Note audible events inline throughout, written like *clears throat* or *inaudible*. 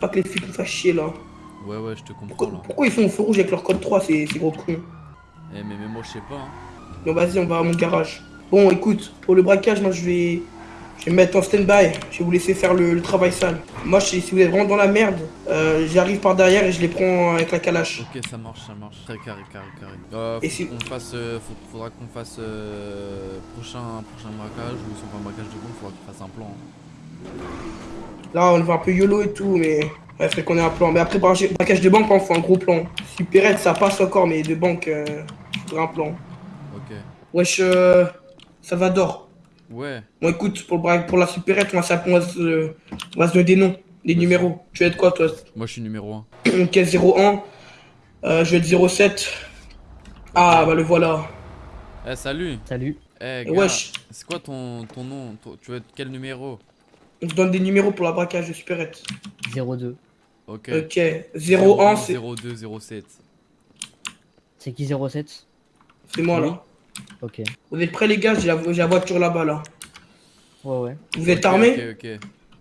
Pas que les flics nous fassent chier là. Ouais, ouais, je te comprends Pourquoi, là. pourquoi ils font au feu rouge avec leur code 3, ces, ces gros cons Eh, mais même moi, je sais pas. Hein. Non, vas-y, on va à mon garage. Bon, écoute, pour le braquage, moi je vais, je vais me mettre en stand-by. Je vais vous laisser faire le, le travail sale. Moi, je- si vous êtes vraiment dans la merde, euh, j'arrive par derrière et je les prends avec la calache. Ok, ça marche, ça marche. Très carré, carré, carré. Euh, Et si- qu'on fasse. euh, faut- faudra qu'on fasse. euh, prochain, prochain braquage ou si on fait un braquage de bombe, faudra qu'on fasse un plan. hein. Là, on va un peu YOLO et tout, mais ouais, faudrait qu'on ait un plan. Mais après, braquage de banque, on faut un gros plan. Supérette, ça passe encore, mais de banque, euh, faudrait un plan. Ok. Wesh, euh, Salvador. Ouais. Bon, écoute, pour, le bra- pour la supérette, on va, on va se, on va se donner des noms, des numéros. Tu vas être quoi, toi? Moi, je suis numéro 1. *clears throat* Ok, 01. Euh, je vais être 07. Ah, bah le voilà. Eh, salut. Salut. Eh, gars. Wesh, C'est quoi ton, ton nom? Tu veux être quel numéro? On se donne des numéros pour la braquage de supérette. 02. Ok. Ok, 01, c'est 02, 07. C'est qui 07 c'est moi Oui. là. Ok. Vous êtes prêts, les gars? J'ai la, voiture là-bas là. Ouais, ouais. Vous êtes armés? Ok, ok.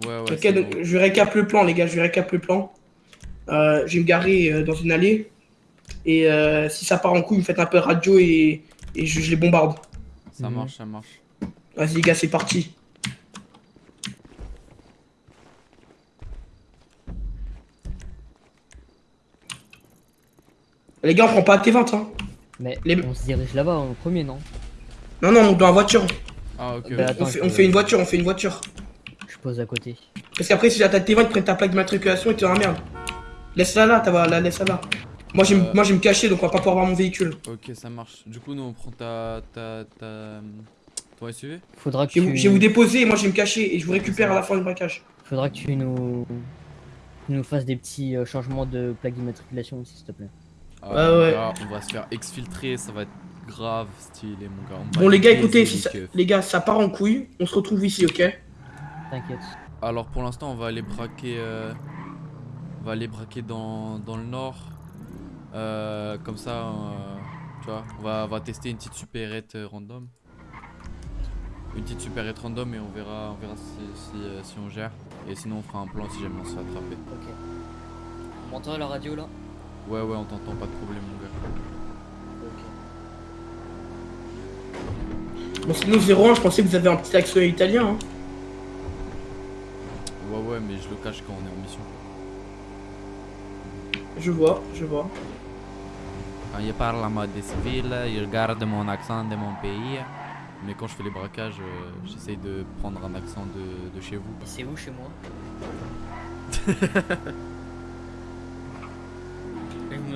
Ouais, ouais. Ok, donc bon. je récap le plan, les gars, je récap le plan. Euh, je vais me garer euh, dans une allée. Et euh, si ça part en couille, vous faites un peu de radio et, et je, je les bombarde. Ça Mhm. marche, ça marche. Vas-y, les gars, c'est parti. Les gars, on prend pas à T20, hein. Mais Les- on se dirige là-bas en premier, non? Non, non, on est dans la voiture. Ah, ok. Bah, attends, On fait, on fait une voiture, on fait une voiture. Je pose à côté. Parce qu'après, si t'as T20, ils prennent ta plaque d'immatriculation et t'es dans la merde. Laisse-la là, t'as la laisse-la là. Moi, je Euh. moi, je vais me cacher, donc on va pas pouvoir voir mon véhicule. Ok, ça marche. Du coup, nous, on prend ta. ta. ta. ton SUV Faudra que Je tu... je vais vous déposer et moi, je vais me cacher et je vous récupère à la fin du braquage. Faudra que tu nous... tu nous fasses des petits euh, changements de plaque d'immatriculation aussi, s'il te plaît. Ah, Ouais, mon ouais. gars, on va se faire exfiltrer, ça va être grave stylé, mon gars. On Bon, les gars, écoutez, les si ça- les gars, ça part en couille. On se retrouve ici, ok T'inquiète. Alors, pour l'instant, on va aller braquer. euh, On va aller braquer dans, dans le nord. Euh, comme ça, euh, tu vois, on va, on va tester une petite supérette euh, random. Une petite supérette random et on verra, on verra si, si, euh, si on gère. Et sinon, on fera un plan si jamais on se fait attraper. Ok. On m'entend à la radio là Ouais, ouais, on t'entend, pas de problème, mon gars. Ok. Bon, sinon, 01, je pensais que vous avez un petit accent italien. Hein. Ouais, ouais, mais je le cache quand on est en mission. Je vois, je vois. Quand je parle en mode civil, je garde mon accent de mon pays. Mais quand je fais les braquages, euh, j'essaye de prendre un accent de, de chez vous. Et c'est où chez moi *laughs*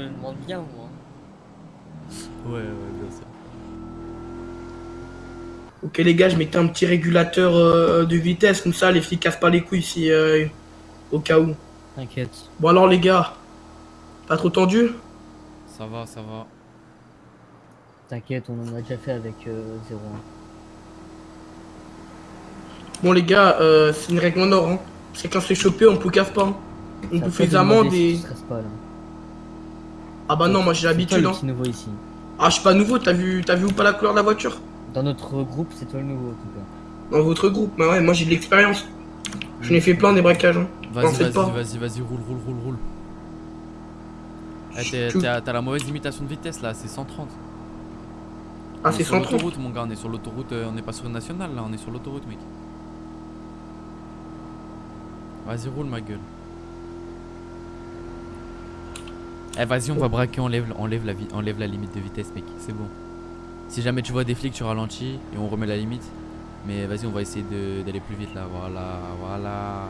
me demande bien, moi. Ouais, ouais, bien sûr. Ok, les gars, je mettais un petit régulateur euh, de vitesse, comme ça, les flics cassent pas les couilles si. euh, au cas où. T'inquiète. Bon, alors, les gars, pas trop tendu? Ça va, ça va. T'inquiète, on en a déjà fait avec euh, 01. Bon, les gars, euh, c'est une règle en or. Hein. C'est quand on se fait choper, on poucave pas. hein. On C'est à bouffe toi les de demander amendes si et. tu stresses pas là. Ah bah non, moi j'ai C'est toi l'habitude. le Hein. petit nouveau ici. Ah, je suis pas nouveau, t'as vu, t'as vu ou pas la couleur de la voiture? Dans notre groupe, c'est toi le nouveau en tout cas. Dans votre groupe Bah ouais, moi j'ai de l'expérience. Je n'ai fait plein des braquages. Hein. Vas-y, vas-y, vas-y, vas-y, roule, roule, roule, roule. Eh. T'as la mauvaise limitation de vitesse là, c'est 130. Ah, On est c'est sur 130. l'autoroute, mon gars, on est sur l'autoroute, euh, on n'est pas sur une nationale là, on est sur l'autoroute, mec. Vas-y, roule ma gueule. Eh, vas-y, on va braquer, enlève, enlève, la, enlève la limite de vitesse, mec, c'est bon. Si jamais tu vois des flics, tu ralentis et on remet la limite. Mais vas-y, on va essayer d'aller plus vite là, voilà, voilà.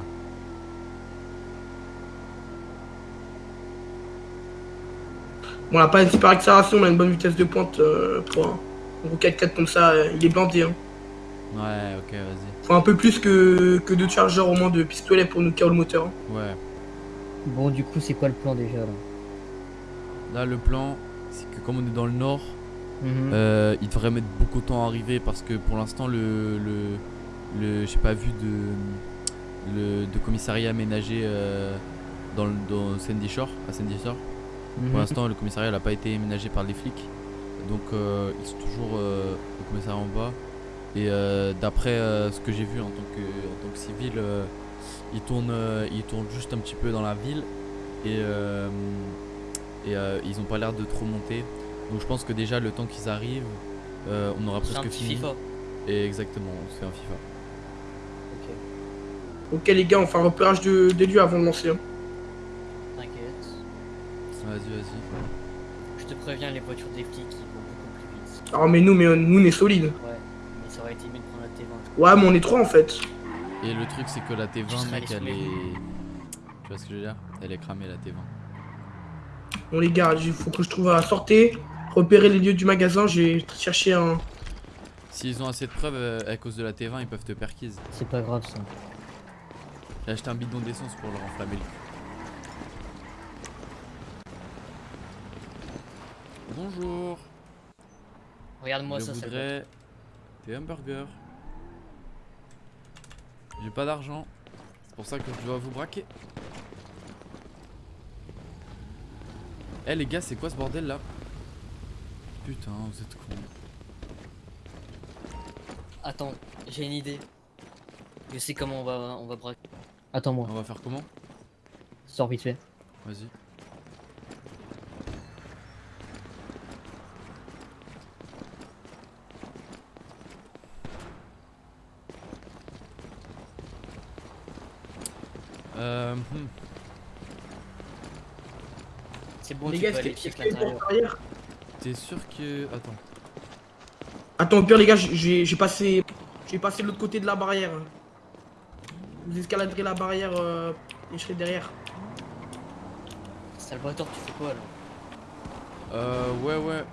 Bon, on a pas une super accélération, on a une bonne vitesse de pointe euh, pour un un gros 4x4 comme ça, euh, il est blindé. Hein. Ouais, ok, vas-y. Faut un peu plus que, que deux chargeurs au moins de pistolet pour nous KO le moteur. hein. Ouais. Bon, du coup, c'est quoi le plan déjà là? Là, le plan, c'est que comme on est dans le nord, Mhm. euh, il devrait mettre beaucoup de temps à arriver parce que pour l'instant, le. le, le j'ai pas vu de. Le, de commissariat aménagé euh, dans, le- dans Sandy Shore, à Sandy Shore. Pour Mhm. l'instant, le commissariat n'a pas été aménagé par les flics. Donc, euh, ils sont toujours au commissariat en bas. Et d'après ce que j'ai vu en tant que, en tant que civil, Ils tournent, ils tournent juste un petit peu dans la ville et, euh, et euh, ils ont pas l'air de trop monter. Donc je pense que déjà le temps qu'ils arrivent, euh, on aura un presque petit fini. FIFA. Et exactement, on se fait un FIFA. Ok, Ok les gars, on fait un repérage de, des lieux avant de lancer. hein. t'inquiète. Vas-y, vas-y. Je te préviens, les voitures des flics ils vont beaucoup plus vite. Ah mais nous, mais nous on est solide. Ouais, mais ça aurait été mieux de prendre la T20. Ouais mais on est trois en fait. Et le truc c'est que la Tu T20 seras mec elle est... Tu vois ce que je veux dire? Elle est cramée la T20. Bon les gars, il faut que je trouve à sortir, repérer les lieux du magasin, j'ai cherché un... S'ils ont assez de preuves euh, à cause de la T20 ils peuvent te perquise. C'est pas grave ça. J'ai acheté un bidon d'essence pour leur enflammer le cul. Bonjour Regarde-moi ça, ça voudrais des hamburgers. J'ai pas d'argent. C'est pour ça que je dois vous braquer. Eh les gars, c'est quoi ce bordel là? Putain, vous êtes cons. Attends, j'ai une idée. Je sais comment on va, on va braquer. Attends-moi, On va faire comment? Sors vite fait. Vas-y. Euh, hmm. C'est bon, les tu gars, peux aller check l'intérieur. T'es sûr que. Attends. Attends, au pire les gars, j'ai j'ai passé... J'ai passé de l'autre côté de la barrière. Vous escaladerez la barrière euh, et je serai derrière. Salvatore, tu fais quoi là Euh, ouais, ouais.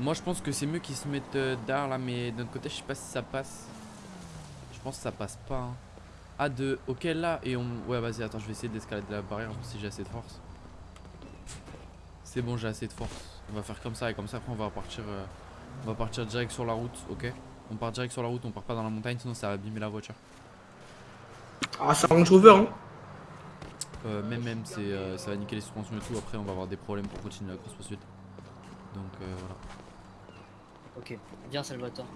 Moi, je pense que c'est mieux qu'ils se mettent euh, derrière là, mais d'un autre côté, je sais pas si ça passe. Je pense que ça passe pas. Hein. Ah, de. Ok, là, et on. Ouais, vas-y, attends, je vais essayer d'escalader la barrière si j'ai assez de force. C'est bon, j'ai assez de force. On va faire comme ça, et comme ça, après, on va partir. euh, On va partir direct sur la route, ok? On part direct sur la route, on part pas dans la montagne, sinon ça va abîmer la voiture. Ah, ça Range Rover, hein? Euh, même, même, c'est, euh, ça va niquer les suspensions et tout. Après, on va avoir des problèmes pour continuer la course poursuite. Donc, euh, voilà. Ok, viens Salvatore.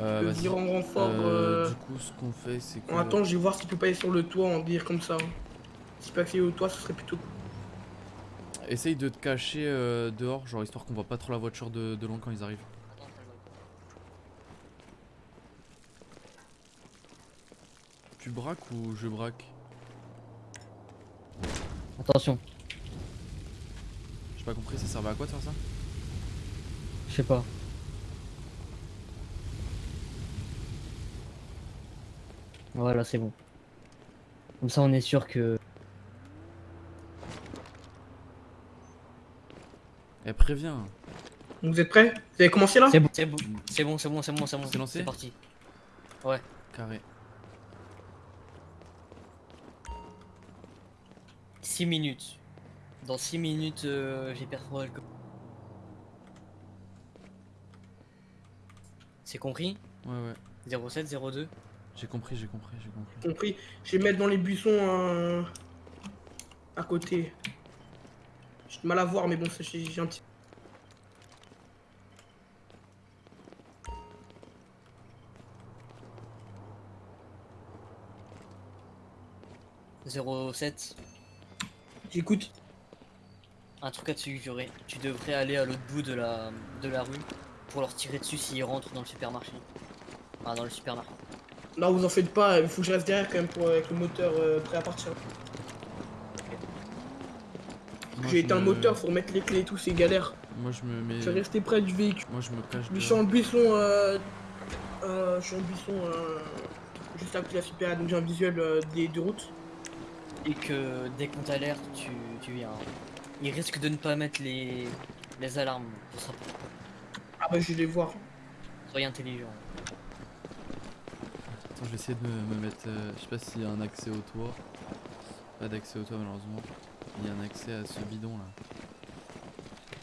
Euh, Le vas-y. dire en renfort. Euh, euh, Du coup, ce qu'on fait, c'est que. On attend, je vais voir si tu peux pas aller sur le toit en dire comme ça. Si tu peux accéder au toit, ce serait plutôt cool. Essaye de te cacher euh, dehors, genre histoire qu'on voit pas trop la voiture de, de loin quand ils arrivent. Tu braques ou je braque? Attention, J'ai pas compris, ça servait à quoi de faire ça? Je sais pas. Voilà, c'est bon. Comme ça, on est sûr que. Eh, préviens. Vous êtes prêts? Vous avez commencé là? C'est bon, c'est bon, c'est bon, c'est bon, c'est bon, c'est bon. C'est lancé C'est parti. Carré. 6 minutes. Dans 6 minutes, euh, j'ai perforé le. C'est compris? Ouais, ouais. 07, 02 J'ai compris, j'ai compris, j'ai compris. Compris. Je vais mettre dans les buissons euh, à côté. Du mal à voir, mais bon, c'est- j'ai un petit. 07 J'écoute. Un truc à te suggérer. Tu devrais aller à l'autre bout de la, de la rue pour leur tirer dessus s'ils rentrent dans le supermarché. Enfin, dans le supermarché. Non, vous en faites pas, il faut que je reste derrière quand même pour, avec le moteur euh, prêt à partir. J'ai le me- moteur, faut remettre les clés et tout, c'est galère. Moi, je me mets. Je vais rester près du véhicule. Moi, je me cache. Je suis en buisson, euh, euh, je suis en buisson euh, juste à côté de la super, donc j'ai un visuel euh, des deux routes. Et que dès qu'on t'alerte, tu, tu viens. Ils risquent de ne pas mettre les, les alarmes. Sera Ah bah je vais les voir. Soyez intelligent. Attends, je vais essayer de me, me mettre. euh, je sais pas s'il y a un accès au toit. Pas d'accès au toit, malheureusement. Il y a un accès à ce bidon là.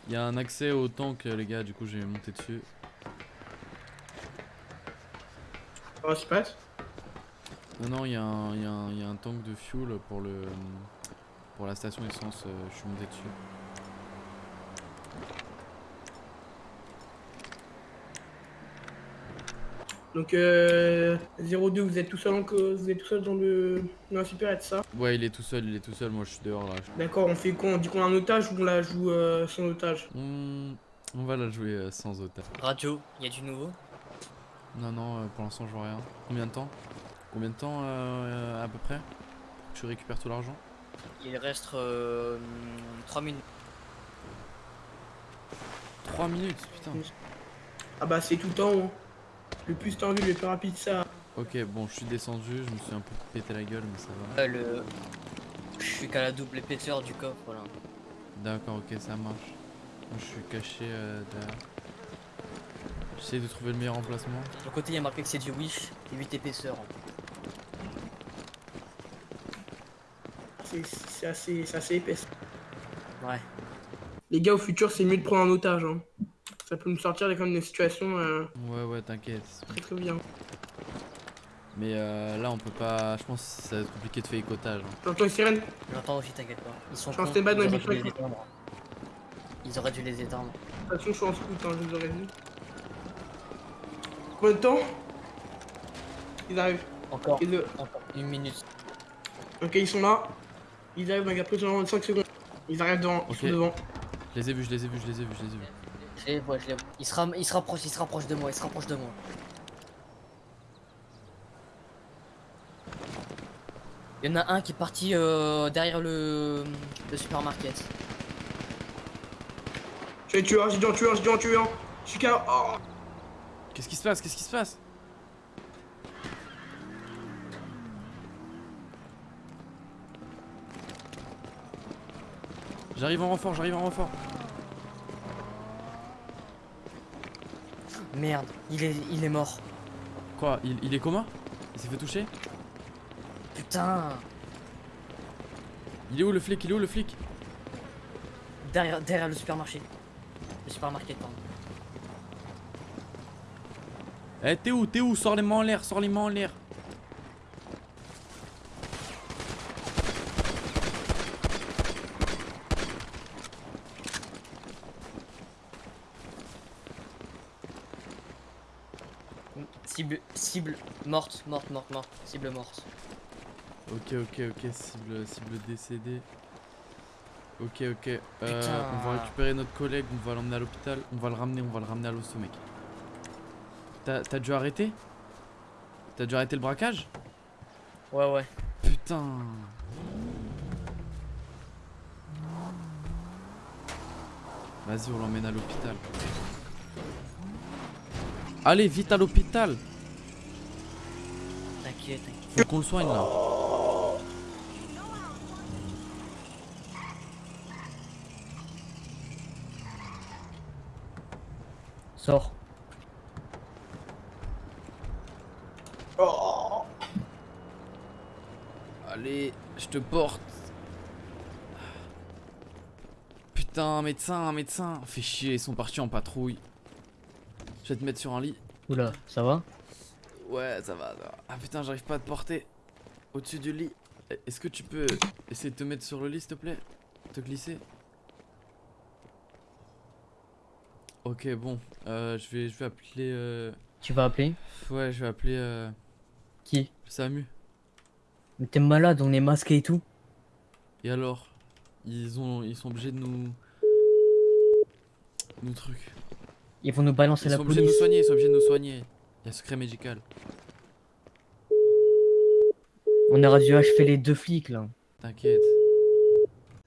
Il y a un accès au tank, les gars, du coup, je vais monter dessus. Ah c'est pas Non, non, il y, a un- il y, a un- il y a un tank de fuel pour le pour la station essence. euh, je suis monté dessus. Donc, euh, 02, vous êtes tout seul, en, vous êtes tout seul dans le, dans la supérette, ça Ouais, il est tout seul, il est tout seul. Moi, je suis dehors là. D'accord, on fait quoi On dit qu'on a un otage ou on la joue euh, sans otage On... on va la jouer euh, sans otage. Radio, il y a du nouveau? Non, non, euh, pour l'instant, je vois rien. Combien de temps? Combien de temps euh, à peu près? Tu récupères tout l'argent Il reste euh, 3 minutes. 3 minutes, putain. Ah bah, c'est tout en haut. Le plus tendu, le plus rapide, ça. Ok, bon, je suis descendu, je me suis un peu pété la gueule, mais ça va. Euh, le... Je suis qu'à la double épaisseur du coffre, voilà. D'accord, ok, ça marche. Moi, je suis caché euh, derrière. J'essaie de trouver le meilleur emplacement. De l'autre côté, il y a marqué que c'est du Wish, et 8 épaisseurs. C'est c'est assez, c'est assez épaisse. Ouais. Les gars, au futur, c'est mieux de prendre un otage. Hein. Ça peut nous sortir quand même des situations euh, Ouais, ouais, t'inquiète. très très bien. Mais euh, là, on peut pas. Je pense que ça va être compliqué de faire écotage. hein. J'entends les sirènes J'entends aussi, t'inquiète pas. Ils sont Je stand-by dans ils les auraient dû les vitres. éteindre. Ils auraient dû les éteindre. De toute façon, je suis en scout, hein, je vous aurais vu. Combien de temps Ils arrivent. Encore, Et le- encore une minute. Ok, ils sont là. Ils arrivent, donc après, dans 5 secondes. Ils arrivent devant. Ils sont devant. Je les ai vus, je les ai vus, je les ai vus, je les ai vus. Je les vois, je les vois. Il se, ram- il se rapproche, il se rapproche de moi, il se rapproche de moi. Il y en a un qui est parti euh, derrière le, le supermarket. J'ai tué un, j'ai dit en tué un, j'ai dit en tué un. Je suis qu'à. Oh. Qu'est-ce qui se passe Qu'est-ce qui se passe? J'arrive en renfort, j'arrive en renfort. Merde, il est, il est mort. Quoi il, il est comment Il s'est fait toucher? Putain Il est où le flic Il est où le flic? Derrière, derrière le supermarché. Le supermarket, pardon. Eh t'es où T'es où? Sors les mains en l'air, sors les mains en l'air. Cible, cible, morte, morte, morte, morte. Cible morte. Ok ok ok cible cible décédée. Ok ok. Euh, on va récupérer notre collègue, on va l'emmener à l'hôpital, on va le ramener, on va le ramener à l'hosto mec. T'as dû arrêter? T'as dû arrêter le braquage? Ouais, ouais. Putain Vas-y, on l'emmène à l'hôpital. Allez, vite à l'hôpital T'inquiète, t'inquiète. Faut qu'on le soigne là. Sors. Oh. Allez, je te porte. Putain, médecin, médecin. Fais chier, ils sont partis en patrouille. Je vais te mettre sur un lit. Oula, ça va? Ouais, ça va, ça va. Ah putain, j'arrive pas à te porter. Au-dessus du lit. Eh, Est-ce que tu peux essayer de te mettre sur le lit, s'il te plaît? Te glisser? Ok, bon. Euh, je vais, je vais appeler. Euh... Tu vas appeler? Ouais, je vais appeler euh... Qui? Samu. Mais t'es malade, on est masqué et tout. Et alors? Ils ont, ils sont obligés de nous. Nous trucs. Ils vont nous balancer Ils la sont obligés de nous police. soigner, ils sont obligés de nous soigner. Il y a secret médical. On aurait dû achever les deux flics là. T'inquiète.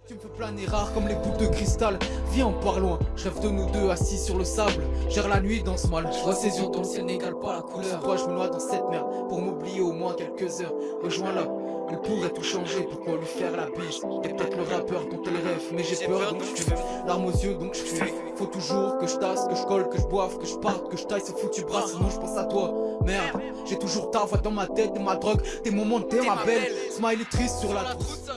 Tu me fais planer rare comme les boules de cristal Viens on part loin, je rêve de nous deux assis sur le sable Gère la nuit dans ce mal, je vois ses yeux dans le ciel n'égale pas la couleur Toi je me noie dans cette merde, pour m'oublier au moins quelques heures Rejoins-la, elle pourrait tout changer, pourquoi lui faire la bise T'es peut-être le rappeur dont elle rêve, mais j'ai peur donc je fuis. Larmes aux yeux donc je fuis. Faut toujours que je tasse, que je colle, que je boive, que je parte, que je taille ce foutu bras. Sinon je pense à toi, merde J'ai toujours ta voix dans ma tête, t'es ma drogue, tes moments, t'es ma belle. Smile est triste sur la trousse